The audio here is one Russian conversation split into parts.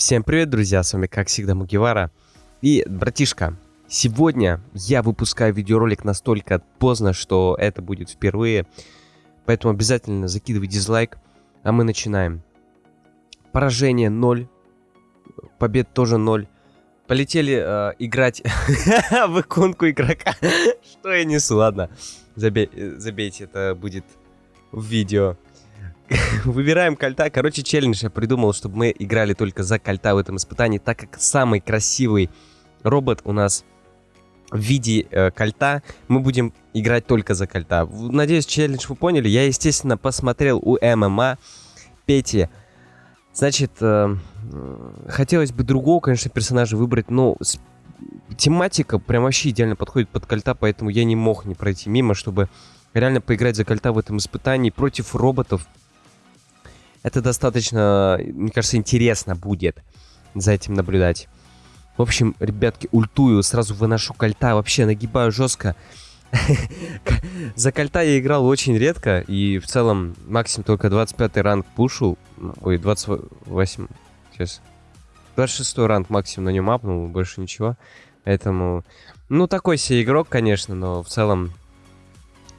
Всем привет, друзья, с вами как всегда Мугивара. И, братишка, сегодня я выпускаю видеоролик настолько поздно, что это будет впервые. Поэтому обязательно закидывай дизлайк, а мы начинаем. Поражение 0, побед тоже 0. Полетели э, играть в иконку игрока. Что я несу, ладно. Забей, забейте, это будет в видео. Выбираем кольта. Короче, челлендж я придумал, чтобы мы играли только за кольта в этом испытании, так как самый красивый робот у нас в виде э, кольта. Мы будем играть только за кольта. Надеюсь, челлендж вы поняли. Я, естественно, посмотрел у ММА Пети Значит, э, хотелось бы другого, конечно, персонажа выбрать, но тематика прям вообще идеально подходит под кольта, поэтому я не мог не пройти мимо, чтобы реально поиграть за кольта в этом испытании против роботов. Это достаточно, мне кажется, интересно будет за этим наблюдать. В общем, ребятки, ультую, сразу выношу кольта, вообще нагибаю жестко. За кольта я играл очень редко, и в целом максимум только 25 ранг пушил. Ой, 28. Сейчас. 26 ранг максимум на нем апнул, больше ничего. Поэтому, ну, такой себе игрок, конечно, но в целом,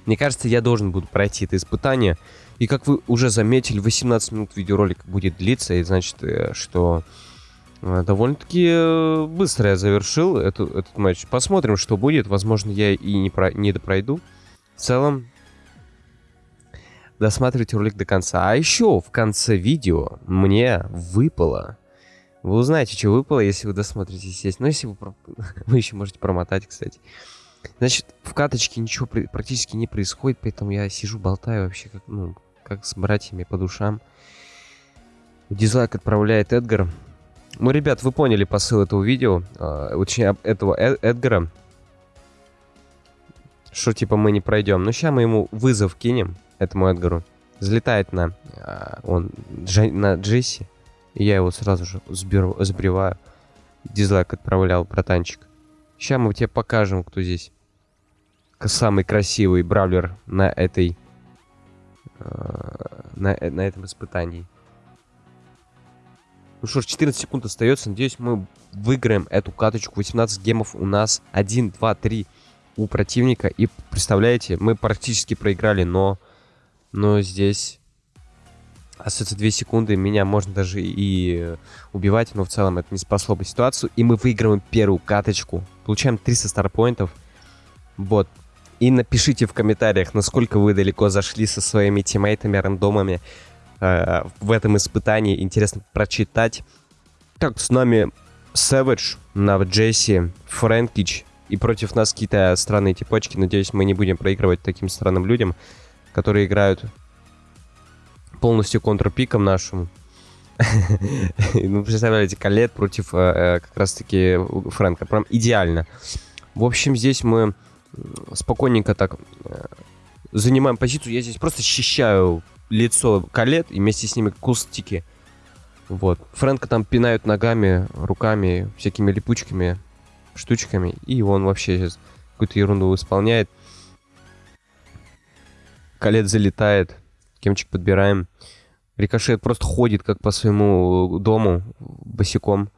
мне кажется, я должен буду пройти это испытание. И как вы уже заметили, 18 минут видеоролик будет длиться, и значит, э, что э, довольно-таки э, быстро я завершил эту, этот матч. Посмотрим, что будет. Возможно, я и не, про, не допройду. В целом, досматривайте ролик до конца. А еще в конце видео мне выпало... Вы узнаете, что выпало, если вы досмотрите, естественно. Но если вы... Вы еще можете промотать, кстати. Значит, в каточке ничего практически не происходит, поэтому я сижу, болтаю вообще, как, ну, как с братьями по душам. Дизлайк отправляет Эдгар. Ну, ребят, вы поняли посыл этого видео, э, этого Эд Эдгара. Что, типа, мы не пройдем. Ну, сейчас мы ему вызов кинем этому Эдгару. Залетает на, а, он, на Джесси. И я его сразу же сберу, сбриваю. Дизлайк отправлял, братанчик. Сейчас мы тебе покажем, кто здесь самый красивый бравлер на этой э, на, на этом испытании. Ну что ж, 14 секунд остается. Надеюсь, мы выиграем эту каточку. 18 гемов у нас. 1, 2, 3 у противника. И представляете, мы практически проиграли, но но здесь остается 2 секунды, меня можно даже и убивать, но в целом это не спасло бы ситуацию. И мы выигрываем первую каточку. Получаем 300 старпоинтов. Вот. И напишите в комментариях, насколько вы далеко зашли со своими тиммейтами, рандомами э, в этом испытании. Интересно прочитать. Так, с нами Savage, Нав Джесси, Фрэнкич. И против нас какие-то странные типочки. Надеюсь, мы не будем проигрывать таким странным людям которые играют полностью контрпиком нашему. ну, представляете, Калет против э, э, как раз-таки Фрэнка. Прям идеально. В общем, здесь мы спокойненько так э, занимаем позицию. Я здесь просто защищаю лицо Калет и вместе с ними кустики. Вот. Фрэнка там пинают ногами, руками, всякими липучками, штучками. И он вообще сейчас какую-то ерунду исполняет. Калет залетает. Кемчик подбираем. Рикошет просто ходит как по своему дому босиком.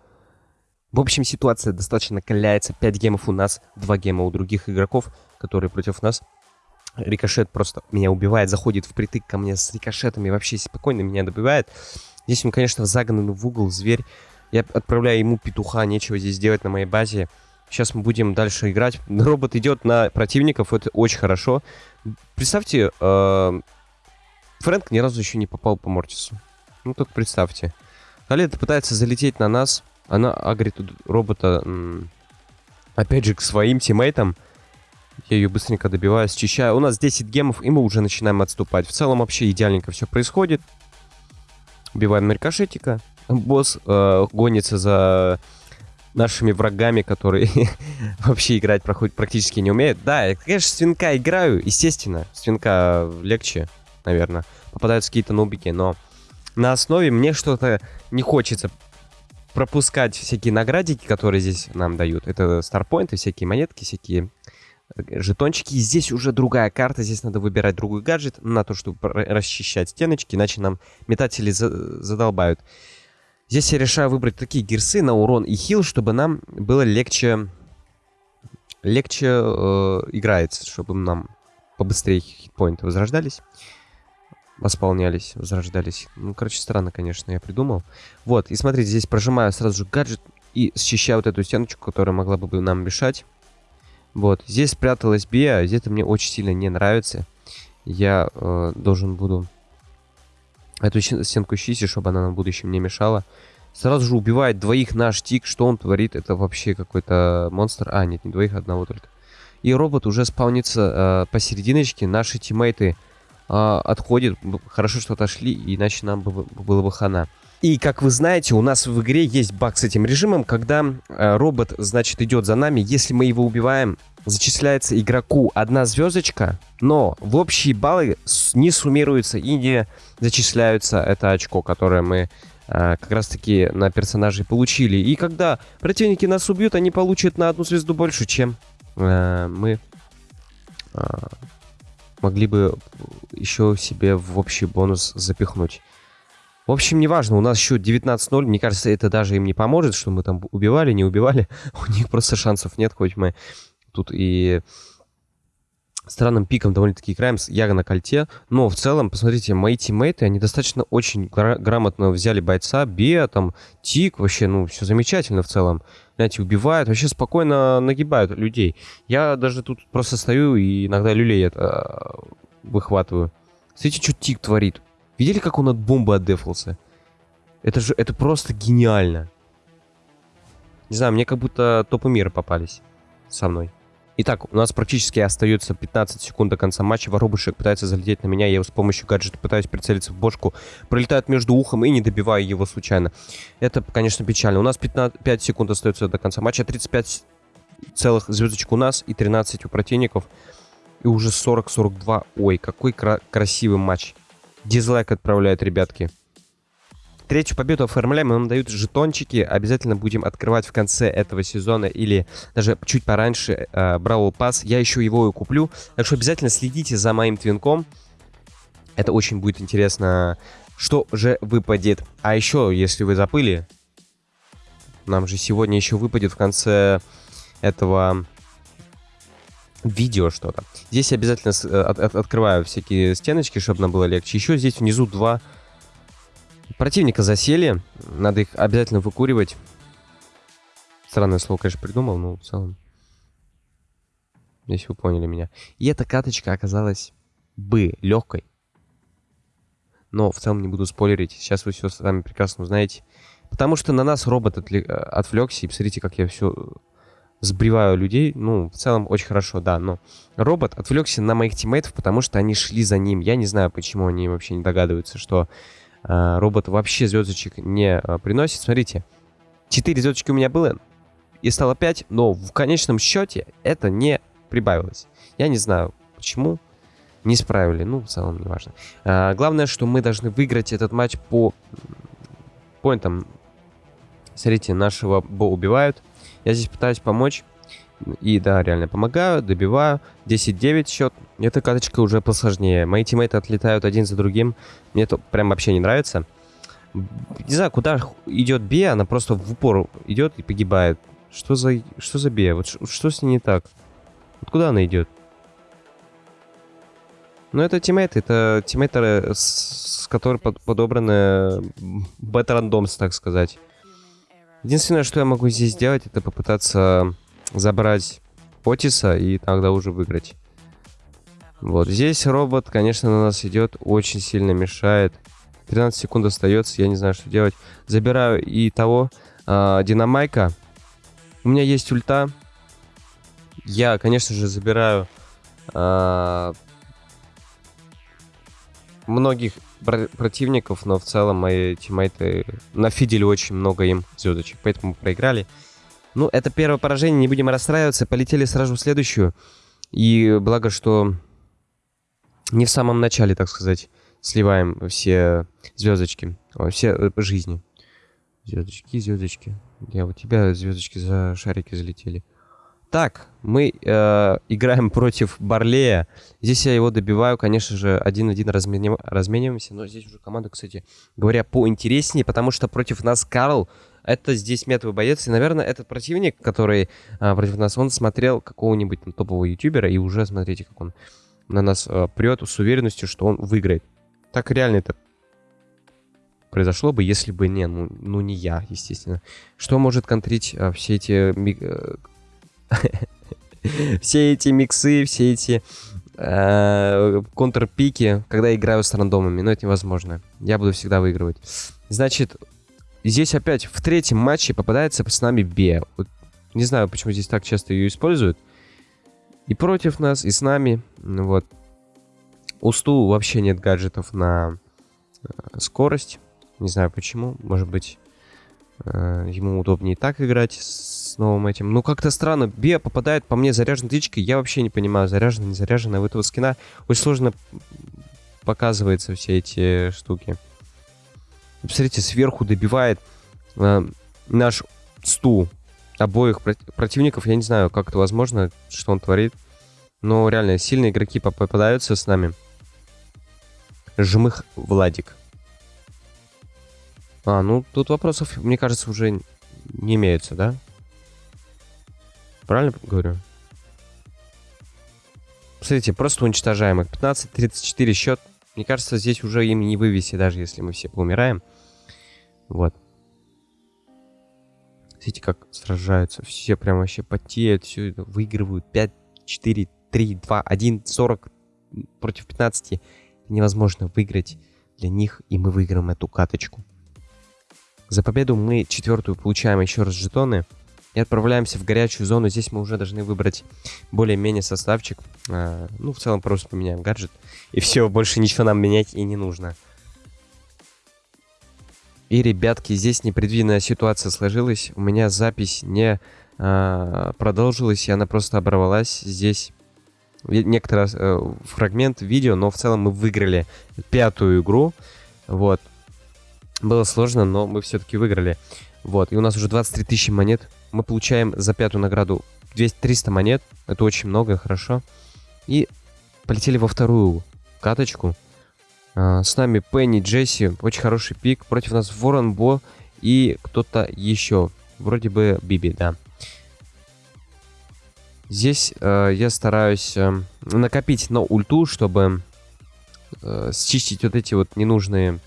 В общем, ситуация достаточно накаляется. 5 гемов у нас, 2 гема у других игроков, которые против нас. Рикошет просто меня убивает, заходит впритык ко мне с рикошетами, вообще спокойно меня добивает. Здесь он, конечно, загнан в угол, зверь. Я отправляю ему петуха, нечего здесь делать на моей базе. Сейчас мы будем дальше играть. Робот идет на противников, это очень хорошо. Представьте, э, Фрэнк ни разу еще не попал по Мортису. Ну, только представьте. Калета пытается залететь на нас. Она агрит робота, опять же, к своим тиммейтам. Я ее быстренько добиваю, счищаю. У нас 10 гемов, и мы уже начинаем отступать. В целом вообще идеальненько все происходит. Убиваем наркошетика. Босс э, гонится за нашими врагами, которые вообще играть проходят практически не умеют. Да, я, конечно, свинка играю, естественно. Свинка легче, наверное. Попадаются какие-то нубики, но на основе мне что-то не хочется пропускать всякие наградики, которые здесь нам дают. Это старпоинты, всякие монетки, всякие э, жетончики. И здесь уже другая карта, здесь надо выбирать другой гаджет на то, чтобы расчищать стеночки, иначе нам метатели задолбают. Здесь я решаю выбрать такие гирсы на урон и хил, чтобы нам было легче... Легче э, играется, чтобы нам побыстрее хитпоинты возрождались. Восполнялись, возрождались. Ну, короче, странно, конечно, я придумал. Вот, и смотрите, здесь прожимаю сразу же гаджет и счищаю вот эту стеночку, которая могла бы нам мешать. Вот, здесь спряталась Биа, здесь это мне очень сильно не нравится. Я э, должен буду эту стенку чистить, чтобы она нам в будущем не мешала. Сразу же убивает двоих наш тик. Что он творит? Это вообще какой-то монстр. А, нет, не двоих, одного только. И робот уже спаунится э, посерединочке. Наши тиммейты э, отходят. Хорошо, что отошли, иначе нам бы, было бы хана. И, как вы знаете, у нас в игре есть баг с этим режимом, когда э, робот, значит, идет за нами. Если мы его убиваем, зачисляется игроку одна звездочка, но в общие баллы не суммируются и не зачисляются это очко, которое мы э, как раз-таки на персонажей получили. И когда противники нас убьют, они получат на одну звезду больше, чем э, мы могли бы еще себе в общий бонус запихнуть. В общем, неважно, у нас счет 19-0. Мне кажется, это даже им не поможет, что мы там убивали, не убивали. У них просто шансов нет, хоть мы тут и странным пиком довольно-таки играем с Яга на кольте. Но в целом, посмотрите, мои тиммейты, они достаточно очень гра- грамотно взяли бойца, Беа, там, Тик, вообще, ну, все замечательно в целом. Знаете, убивают, вообще спокойно нагибают людей. Я даже тут просто стою и иногда люлей это выхватываю. Смотрите, что Тик творит. Видели, как он от бомбы отдефался? Это же, это просто гениально. Не знаю, мне как будто топы мира попались со мной. Итак, у нас практически остается 15 секунд до конца матча. Воробушек пытается залететь на меня. Я его с помощью гаджета пытаюсь прицелиться в бошку. Пролетает между ухом и не добиваю его случайно. Это, конечно, печально. У нас 15, 5 секунд остается до конца матча. 35 целых звездочек у нас и 13 у противников. И уже 40-42. Ой, какой кра красивый матч. Дизлайк отправляют, ребятки. Третью победу оформляем, нам дают жетончики. Обязательно будем открывать в конце этого сезона или даже чуть пораньше э, Пас. Я еще его и куплю. Так что обязательно следите за моим твинком. Это очень будет интересно, что же выпадет. А еще, если вы запыли, нам же сегодня еще выпадет в конце этого видео что-то. Здесь я обязательно э, от, от, открываю всякие стеночки, чтобы нам было легче. Еще здесь внизу два Противника засели. Надо их обязательно выкуривать. Странное слово, конечно, придумал, но в целом... Если вы поняли меня. И эта каточка оказалась бы легкой. Но в целом не буду спойлерить. Сейчас вы все сами прекрасно узнаете. Потому что на нас робот. Э, отвлекся. И посмотрите, как я все сбриваю людей. Ну, в целом очень хорошо, да. Но робот отвлекся на моих тиммейтов, потому что они шли за ним. Я не знаю, почему они вообще не догадываются, что робот вообще звездочек не а, приносит. Смотрите, 4 звездочки у меня было, и стало 5, но в конечном счете это не прибавилось. Я не знаю, почему не справили, ну, в целом, не важно. А, главное, что мы должны выиграть этот матч по поинтам. Смотрите, нашего Бо убивают. Я здесь пытаюсь помочь. И да, реально помогаю, добиваю. 10-9 счет. Эта каточка уже посложнее. Мои тиммейты отлетают один за другим. Мне это прям вообще не нравится. Не знаю, куда идет Бия, она просто в упор идет и погибает. Что за, что за Бия? Вот что с ней не так? Вот куда она идет? Ну, это тиммейты, это тиммейты, с, с которыми под, подобраны бета-рандомс, так сказать. Единственное, что я могу здесь сделать, это попытаться забрать Отиса и тогда уже выиграть. Вот здесь робот, конечно, на нас идет, очень сильно мешает. 13 секунд остается, я не знаю, что делать. Забираю и того э, Динамайка. У меня есть ульта. Я, конечно же, забираю э, многих противников, но в целом мои тиммейты нафидели очень много им звездочек, поэтому проиграли. Ну, это первое поражение, не будем расстраиваться. Полетели сразу в следующую. И благо, что не в самом начале, так сказать, сливаем все звездочки, все э, жизни. Звездочки, звездочки. Я у тебя звездочки за шарики залетели. Так, мы э, играем против Барлея. Здесь я его добиваю, конечно же, один-один разменив... размениваемся. Но здесь уже команда, кстати говоря, поинтереснее, потому что против нас Карл. Это здесь метовый боец. И, наверное, этот противник, который э, против нас, он смотрел какого-нибудь там, топового ютубера. И уже, смотрите, как он на нас э, прет с уверенностью, что он выиграет. Так реально это произошло бы, если бы не, ну, ну не я, естественно. Что может контрить а, все эти... Э, все эти миксы, все эти э, контрпики, когда играю с рандомами. Но это невозможно. Я буду всегда выигрывать. Значит, здесь опять в третьем матче попадается с нами Бе. Вот, не знаю, почему здесь так часто ее используют. И против нас, и с нами. Вот. У Сту вообще нет гаджетов на э, скорость. Не знаю почему. Может быть, э, ему удобнее так играть с новым этим. Ну, как-то странно. Биа попадает по мне заряженной птичкой. Я вообще не понимаю, заряжена, не заряжена. У этого скина очень сложно показываются все эти штуки. Посмотрите, сверху добивает э, наш стул обоих противников. Я не знаю, как это возможно, что он творит. Но реально, сильные игроки попадаются с нами. Жмых Владик. А, ну тут вопросов, мне кажется, уже не имеется, да? Правильно говорю? Смотрите, просто уничтожаем их. 15-34 счет. Мне кажется, здесь уже им не вывести, даже если мы все поумираем. Вот. Смотрите, как сражаются. Все прям вообще потеют, все выигрывают. 5, 4, 3, 2, 1, 40 против 15. невозможно выиграть для них, и мы выиграем эту каточку. За победу мы четвертую получаем еще раз жетоны. И отправляемся в горячую зону. Здесь мы уже должны выбрать более-менее составчик. А, ну, в целом просто поменяем гаджет. И все, больше ничего нам менять и не нужно. И, ребятки, здесь непредвиденная ситуация сложилась. У меня запись не а, продолжилась, и она просто оборвалась. Здесь некоторый э, фрагмент видео, но в целом мы выиграли пятую игру. Вот. Было сложно, но мы все-таки выиграли. Вот, и у нас уже 23 тысячи монет. Мы получаем за пятую награду 200, 300 монет. Это очень много, хорошо. И полетели во вторую каточку. А, с нами Пенни, Джесси, очень хороший пик. Против нас Ворон, Бо и кто-то еще. Вроде бы Биби, да. Здесь э, я стараюсь э, накопить на ульту, чтобы э, счистить вот эти вот ненужные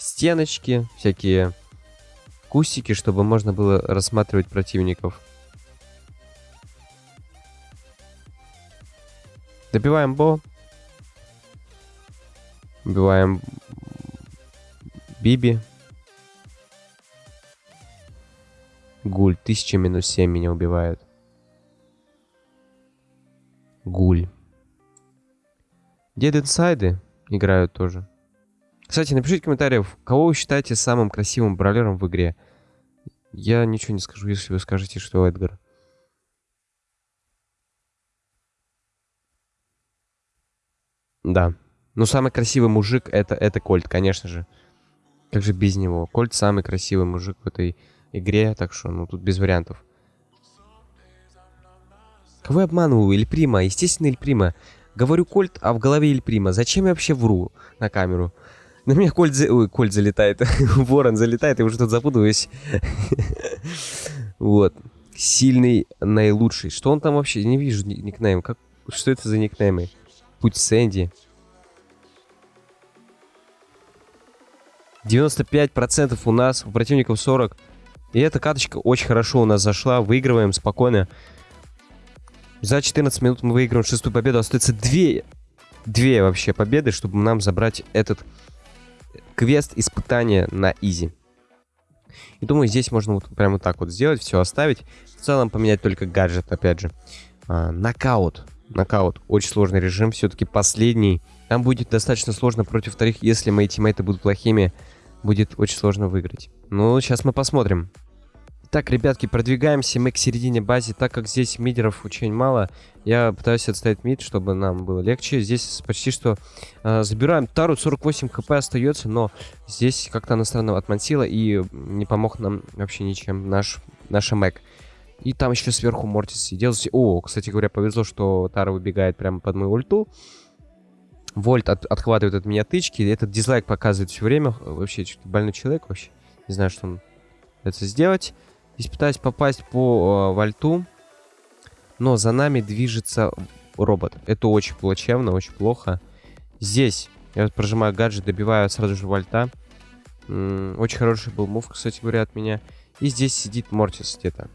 стеночки, всякие кустики, чтобы можно было рассматривать противников. Добиваем Бо. Убиваем Биби. Гуль. 1000 минус 7 меня убивает. Гуль. Дед инсайды играют тоже. Кстати, напишите в комментариях, кого вы считаете самым красивым бравлером в игре. Я ничего не скажу, если вы скажете, что Эдгар. Да. Ну, самый красивый мужик это, это Кольт, конечно же. Как же без него? Кольт самый красивый мужик в этой игре, так что, ну, тут без вариантов. Кого я обманываю? Эль Прима. Естественно, Эль Прима. Говорю Кольт, а в голове Эль Прима. Зачем я вообще вру на камеру? На меня Кольт, за... Ой, Кольт залетает. Ворон залетает, я уже тут запутываюсь. вот. Сильный, наилучший. Что он там вообще? Не вижу никнейм. Как... Что это за никнеймы? Путь Сэнди. 95% у нас, у противников 40. И эта каточка очень хорошо у нас зашла. Выигрываем спокойно. За 14 минут мы выигрываем шестую победу. Остается две, две вообще победы, чтобы нам забрать этот квест испытания на изи. И думаю, здесь можно вот прямо так вот сделать, все оставить. В целом поменять только гаджет, опять же. А, нокаут. Нокаут. Очень сложный режим, все-таки последний. Там будет достаточно сложно против вторых, если мои тиммейты будут плохими. Будет очень сложно выиграть. Ну, сейчас мы посмотрим. Так, ребятки, продвигаемся мы к середине базы. Так как здесь мидеров очень мало, я пытаюсь отставить мид, чтобы нам было легче. Здесь почти что э, забираем Тару, 48 хп остается, но здесь как-то она странно отмансила и не помог нам вообще ничем наш, наша Мэг. И там еще сверху Мортис сидел. О, кстати говоря, повезло, что Тара выбегает прямо под мою ульту. Вольт от, отхватывает от меня тычки. Этот дизлайк показывает все время. Вообще, больной человек вообще. Не знаю, что он это сделать. Здесь пытаюсь попасть по э, вольту. Но за нами движется робот. Это очень плачевно, очень плохо. Здесь я вот прожимаю гаджет, добиваю сразу же вольта. М -м, очень хороший был мув, кстати говоря, от меня. И здесь сидит Мортис где-то.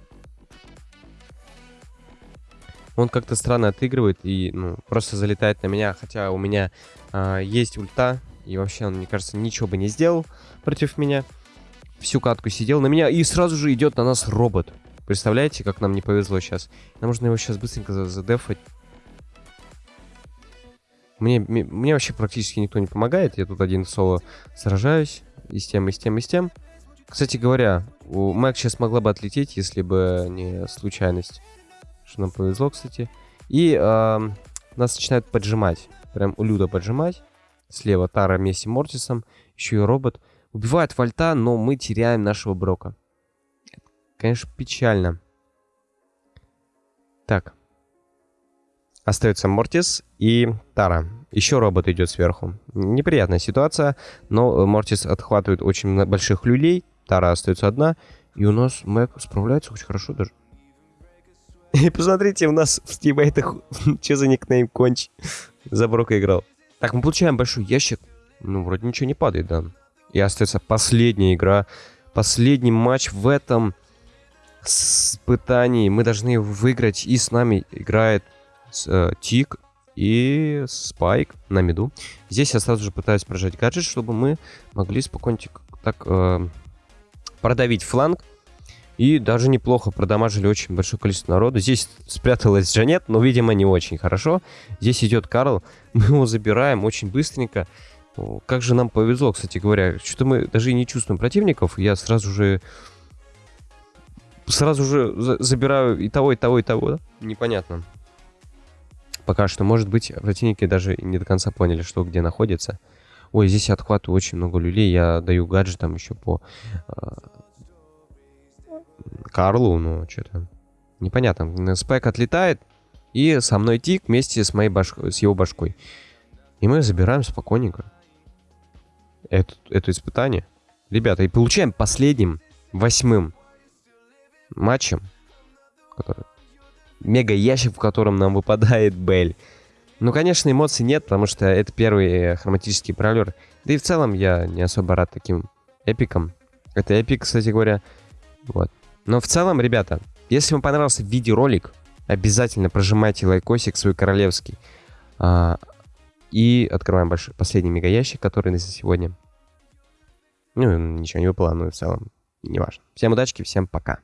Он как-то странно отыгрывает и ну, просто залетает на меня. Хотя у меня э, есть ульта. И вообще он, мне кажется, ничего бы не сделал против меня. Всю катку сидел на меня. И сразу же идет на нас робот. Представляете, как нам не повезло сейчас? Нам нужно его сейчас быстренько задефать. Мне, мне вообще практически никто не помогает. Я тут один соло сражаюсь. И с тем, и с тем, и с тем. Кстати говоря, у Мэг сейчас могла бы отлететь, если бы не случайность. Что нам повезло, кстати. И э, нас начинают поджимать. Прям у Люда поджимать. Слева Тара вместе с Мортисом. Еще и робот. Убивает Вольта, но мы теряем нашего Брока. Конечно, печально. Так. Остается Мортис и Тара. Еще робот идет сверху. Неприятная ситуация, но Мортис отхватывает очень больших люлей. Тара остается одна. И у нас Мэг справляется очень хорошо даже. И посмотрите, у нас в тиммейтах... Что за никнейм Конч? За Брока играл. Так, мы получаем большой ящик. Ну, вроде ничего не падает, да. И остается последняя игра. Последний матч в этом испытании. Мы должны выиграть. И с нами играет э, Тик и Спайк на миду. Здесь я сразу же пытаюсь прожать гаджет, чтобы мы могли спокойненько так э, продавить фланг. И даже неплохо продамажили очень большое количество народу. Здесь спряталась Джанет, но, видимо, не очень хорошо. Здесь идет Карл. Мы его забираем очень быстренько. Как же нам повезло, кстати говоря. Что-то мы даже и не чувствуем противников. Я сразу же сразу же забираю и того, и того, и того, да? Непонятно. Пока что, может быть, противники даже не до конца поняли, что где находится. Ой, здесь я отхватываю очень много люлей, я даю гаджетам еще по э, Карлу, ну, что-то непонятно. Спайк отлетает, и со мной тик вместе с, моей башкой, с его башкой. И мы забираем спокойненько это, это испытание. Ребята, и получаем последним, восьмым матчем, который... мега ящик, в котором нам выпадает Бель. Ну, конечно, эмоций нет, потому что это первый э, хроматический пролер. Да и в целом я не особо рад таким эпикам. Это эпик, кстати говоря. Вот. Но в целом, ребята, если вам понравился видеоролик, обязательно прожимайте лайкосик свой королевский. А, и открываем большой, последний мега ящик, который на сегодня. Ну, ничего не выпало, но в целом не важно. Всем удачи, всем пока.